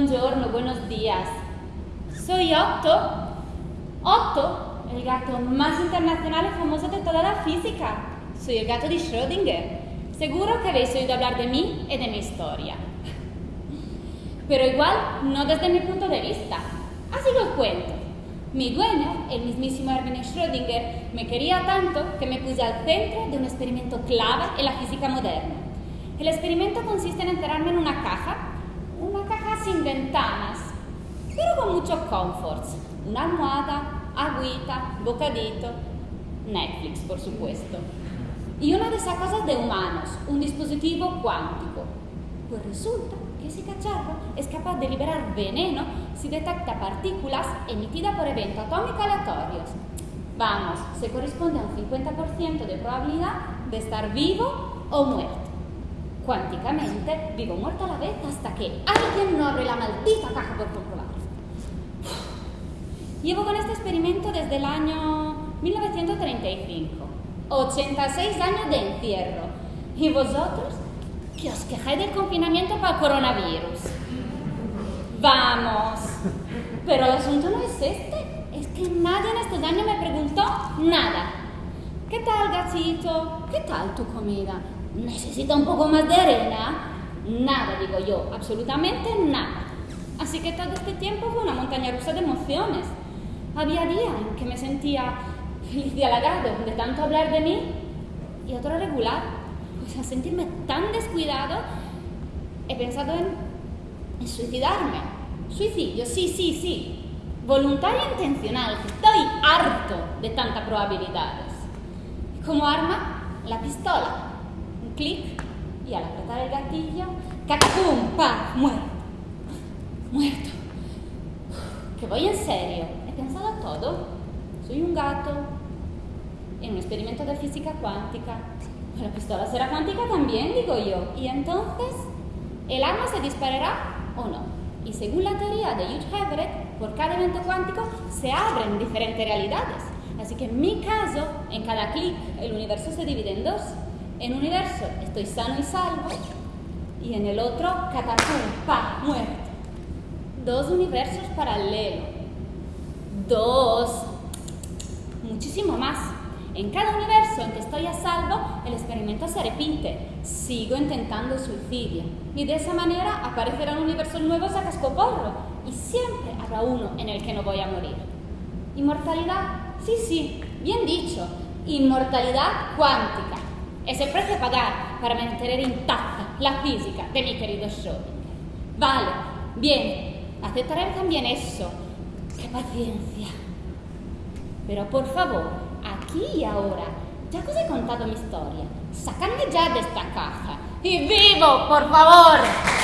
Buongiorno, buenos días. Soy Otto. Otto, el gato más internacional y famoso de toda la física. Soy el gato de Schrödinger. Seguro que habéis oído hablar de mí y de mi historia. Pero igual no desde mi punto de vista. Así os cuento. Mi dueño, el mismísimo Erwin Schrödinger, me quería tanto que me puse al centro de un experimento clave en la física moderna. El experimento consiste en enterrarme en una caja sin ventanas, pero con muchos comforts. Una almohada, agüita, bocadito, Netflix, por supuesto. Y una de esas cosas de humanos, un dispositivo cuántico. Pues resulta que ese cacharro es capaz de liberar veneno si detecta partículas emitidas por eventos atómicos aleatorios. Vamos, se corresponde a un 50% de probabilidad de estar vivo o muerto. Cuánticamente, vivo o muerto a la vez hasta que alguien no abre la maldita caja por comprobarlo. Llevo con este experimento desde el año 1935. 86 años de encierro. ¿Y vosotros? Que os quejáis del confinamiento para el coronavirus. Vamos. Pero el asunto no es este. Es que nadie en estos años me preguntó nada. ¿Qué tal, gatito? ¿Qué tal tu comida? ¿Necesita un poco más de arena? Nada, digo yo, absolutamente nada. Así que todo este tiempo fue una montaña rusa de emociones. Había días en que me sentía feliz y halagado de tanto hablar de mí y otro regular. Pues al sentirme tan descuidado, he pensado en, en suicidarme. Suicidio, sí, sí, sí. Voluntario e intencional, estoy harto de tantas probabilidades. Como arma, la pistola. Clic y al apretar el gatillo, ¡cacapum! ¡Pa! Muerto. Muerto. Que voy en serio. He pensado todo. Soy un gato en un experimento de física cuántica. La pistola será cuántica también, digo yo. Y entonces, ¿el arma se disparará o no? Y según la teoría de Hugh Everett, por cada evento cuántico se abren diferentes realidades. Así que en mi caso, en cada clic, el universo se divide en dos. En un universo estoy sano y salvo, y en el otro, catapum, pa, muerto. Dos universos paralelos. Dos. Muchísimo más. En cada universo en que estoy a salvo, el experimento se repite. Sigo intentando suicidio. Y de esa manera aparecerán universos nuevos a cascoporro. Y siempre habrá uno en el que no voy a morir. ¿Inmortalidad? Sí, sí, bien dicho. Inmortalidad cuántica. Es el precio a pagar para mantener intacta la física de mi querido Schrödinger. Vale, bien, aceptaré también eso. ¡Qué paciencia! Pero por favor, aquí y ahora, ya que os he contado mi historia, sacadme ya de esta caja. ¡Y vivo, por favor!